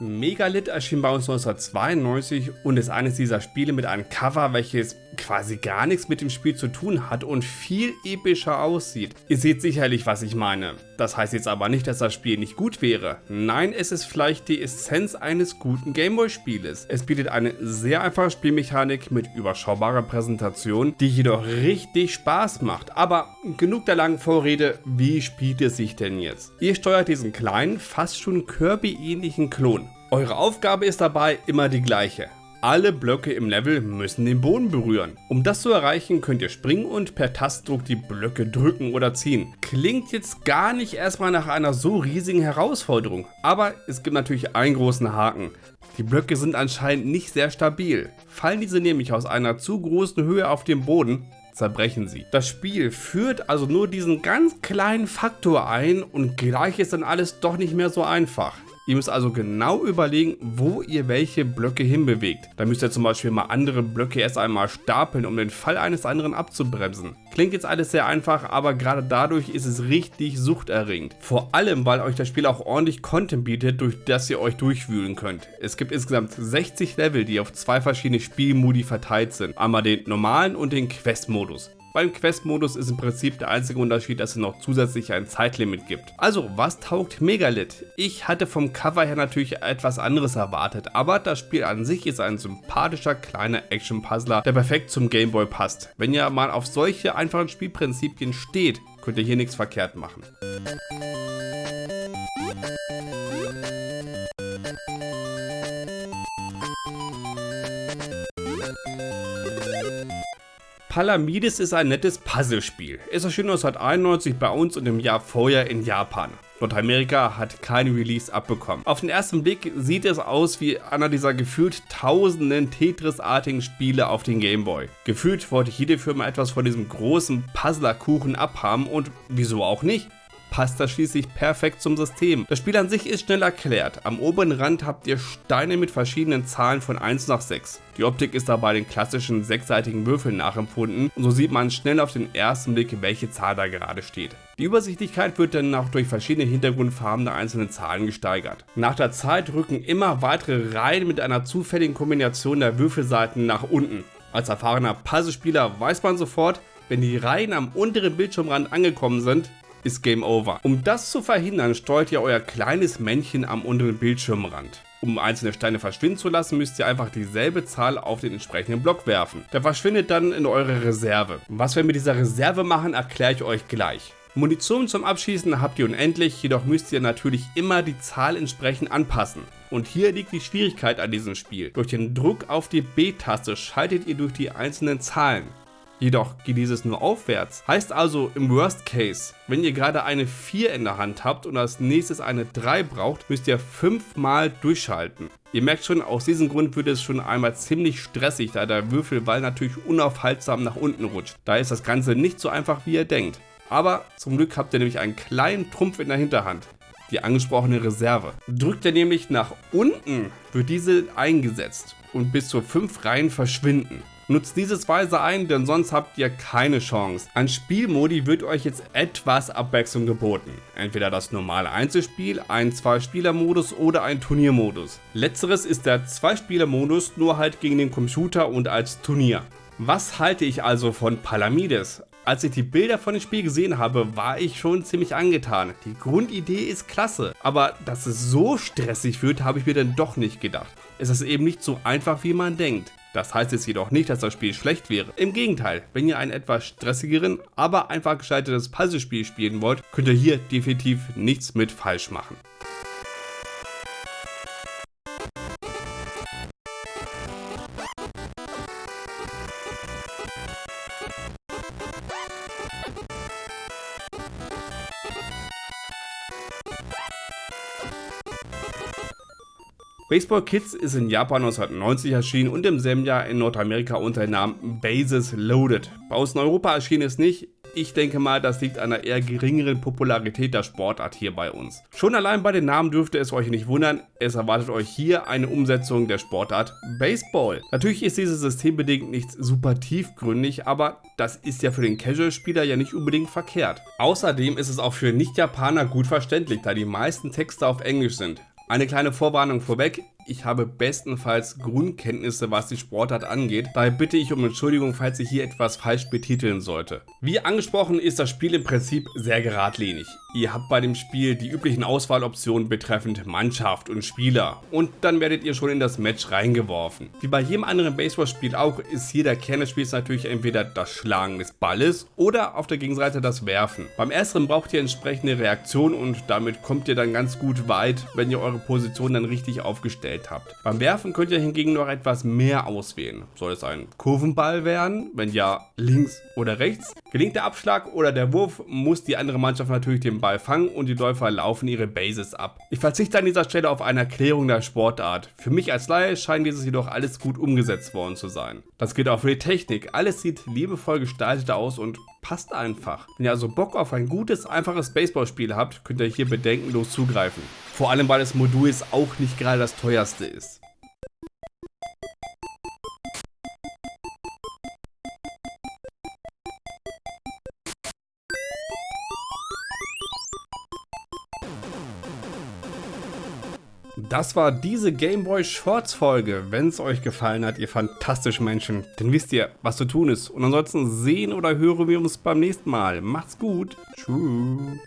Megalith erschien bei uns 1992 und ist eines dieser Spiele mit einem Cover, welches quasi gar nichts mit dem Spiel zu tun hat und viel epischer aussieht. Ihr seht sicherlich, was ich meine. Das heißt jetzt aber nicht, dass das Spiel nicht gut wäre. Nein, es ist vielleicht die Essenz eines guten Gameboy-Spieles. Es bietet eine sehr einfache Spielmechanik mit überschaubarer Präsentation, die jedoch richtig Spaß macht. Aber genug der langen Vorrede, wie spielt es sich denn jetzt? Ihr steuert diesen kleinen, fast schon Kirby-ähnlichen Klon. Eure Aufgabe ist dabei immer die gleiche. Alle Blöcke im Level müssen den Boden berühren. Um das zu erreichen, könnt ihr springen und per Tastdruck die Blöcke drücken oder ziehen. Klingt jetzt gar nicht erstmal nach einer so riesigen Herausforderung, aber es gibt natürlich einen großen Haken. Die Blöcke sind anscheinend nicht sehr stabil. Fallen diese nämlich aus einer zu großen Höhe auf den Boden, zerbrechen sie. Das Spiel führt also nur diesen ganz kleinen Faktor ein und gleich ist dann alles doch nicht mehr so einfach. Ihr müsst also genau überlegen, wo ihr welche Blöcke hinbewegt. Da müsst ihr zum Beispiel mal andere Blöcke erst einmal stapeln, um den Fall eines anderen abzubremsen. Klingt jetzt alles sehr einfach, aber gerade dadurch ist es richtig suchterregend. Vor allem, weil euch das Spiel auch ordentlich Content bietet, durch das ihr euch durchwühlen könnt. Es gibt insgesamt 60 Level, die auf zwei verschiedene Spielmodi verteilt sind. Einmal den normalen und den Quest-Modus. Beim Quest-Modus ist im Prinzip der einzige Unterschied, dass es noch zusätzlich ein Zeitlimit gibt. Also, was taugt Megalith? Ich hatte vom Cover her natürlich etwas anderes erwartet, aber das Spiel an sich ist ein sympathischer kleiner Action-Puzzler, der perfekt zum Gameboy passt. Wenn ihr mal auf solche einfachen Spielprinzipien steht, könnt ihr hier nichts verkehrt machen. Pallamides ist ein nettes Puzzlespiel. Es erschien 1991 bei uns und im Jahr vorher in Japan. Nordamerika hat kein Release abbekommen. Auf den ersten Blick sieht es aus wie einer dieser gefühlt tausenden Tetris-artigen Spiele auf den Gameboy. Gefühlt wollte jede Firma etwas von diesem großen Puzzlerkuchen abhaben und wieso auch nicht? Passt das schließlich perfekt zum System. Das Spiel an sich ist schnell erklärt. Am oberen Rand habt ihr Steine mit verschiedenen Zahlen von 1 nach 6. Die Optik ist dabei den klassischen sechsseitigen Würfeln nachempfunden und so sieht man schnell auf den ersten Blick, welche Zahl da gerade steht. Die Übersichtlichkeit wird dann auch durch verschiedene Hintergrundfarben der einzelnen Zahlen gesteigert. Nach der Zeit rücken immer weitere Reihen mit einer zufälligen Kombination der Würfelseiten nach unten. Als erfahrener Puzzlespieler weiß man sofort, wenn die Reihen am unteren Bildschirmrand angekommen sind, ist Game Over. Um das zu verhindern, steuert ihr euer kleines Männchen am unteren Bildschirmrand. Um einzelne Steine verschwinden zu lassen, müsst ihr einfach dieselbe Zahl auf den entsprechenden Block werfen. Der verschwindet dann in eure Reserve. Was wir mit dieser Reserve machen, erkläre ich euch gleich. Munition zum Abschießen habt ihr unendlich, jedoch müsst ihr natürlich immer die Zahl entsprechend anpassen. Und hier liegt die Schwierigkeit an diesem Spiel. Durch den Druck auf die B-Taste schaltet ihr durch die einzelnen Zahlen. Jedoch geht dieses nur aufwärts. Heißt also im Worst Case, wenn ihr gerade eine 4 in der Hand habt und als nächstes eine 3 braucht, müsst ihr 5 mal durchschalten. Ihr merkt schon, aus diesem Grund wird es schon einmal ziemlich stressig, da der Würfelball natürlich unaufhaltsam nach unten rutscht. Da ist das Ganze nicht so einfach wie ihr denkt. Aber zum Glück habt ihr nämlich einen kleinen Trumpf in der Hinterhand die angesprochene Reserve. Drückt ihr nämlich nach unten, wird diese eingesetzt und bis zu 5 Reihen verschwinden. Nutzt dieses weise ein, denn sonst habt ihr keine Chance. An Spielmodi wird euch jetzt etwas Abwechslung geboten. Entweder das normale Einzelspiel, ein Zwei-Spieler-Modus oder ein Turniermodus. Letzteres ist der Zwei-Spieler-Modus, nur halt gegen den Computer und als Turnier. Was halte ich also von Palamides? Als ich die Bilder von dem Spiel gesehen habe, war ich schon ziemlich angetan. Die Grundidee ist klasse, aber dass es so stressig wird, habe ich mir dann doch nicht gedacht. Es ist eben nicht so einfach, wie man denkt. Das heißt jetzt jedoch nicht, dass das Spiel schlecht wäre. Im Gegenteil, wenn ihr einen etwas stressigeren, aber einfach gescheitertes Puzzlespiel spielen wollt, könnt ihr hier definitiv nichts mit falsch machen. Baseball Kids ist in Japan 1990 erschienen und im selben Jahr in Nordamerika unter dem Namen Bases Loaded. Bei uns Europa erschien es nicht. Ich denke mal, das liegt an einer eher geringeren Popularität der Sportart hier bei uns. Schon allein bei den Namen dürfte es euch nicht wundern, es erwartet euch hier eine Umsetzung der Sportart Baseball. Natürlich ist dieses System bedingt nicht super tiefgründig, aber das ist ja für den Casual-Spieler ja nicht unbedingt verkehrt. Außerdem ist es auch für Nicht-Japaner gut verständlich, da die meisten Texte auf Englisch sind. Eine kleine Vorwarnung vorweg, ich habe bestenfalls Grundkenntnisse, was die Sportart angeht. Daher bitte ich um Entschuldigung, falls ich hier etwas falsch betiteln sollte. Wie angesprochen ist das Spiel im Prinzip sehr geradlinig. Ihr habt bei dem Spiel die üblichen Auswahloptionen betreffend Mannschaft und Spieler und dann werdet ihr schon in das Match reingeworfen. Wie bei jedem anderen Baseballspiel auch ist hier der Kern des Spiels natürlich entweder das Schlagen des Balles oder auf der Gegenseite das Werfen. Beim ersteren braucht ihr entsprechende Reaktion und damit kommt ihr dann ganz gut weit, wenn ihr eure Position dann richtig aufgestellt habt. Beim Werfen könnt ihr hingegen noch etwas mehr auswählen. Soll es ein Kurvenball werden? Wenn ja, links oder rechts? Gelingt der Abschlag oder der Wurf, muss die andere Mannschaft natürlich den Ball fangen und die Läufer laufen ihre Bases ab. Ich verzichte an dieser Stelle auf eine Erklärung der Sportart. Für mich als Laie scheint dieses jedoch alles gut umgesetzt worden zu sein. Das gilt auch für die Technik. Alles sieht liebevoll gestaltet aus und passt einfach. Wenn ihr also Bock auf ein gutes, einfaches Baseballspiel habt, könnt ihr hier bedenkenlos zugreifen. Vor allem, weil das Modul jetzt auch nicht gerade das teuerste ist. Das war diese Gameboy Shorts Folge. Wenn es euch gefallen hat, ihr fantastischen Menschen, dann wisst ihr, was zu tun ist. Und ansonsten sehen oder hören wir uns beim nächsten Mal. Macht's gut. Tschüss.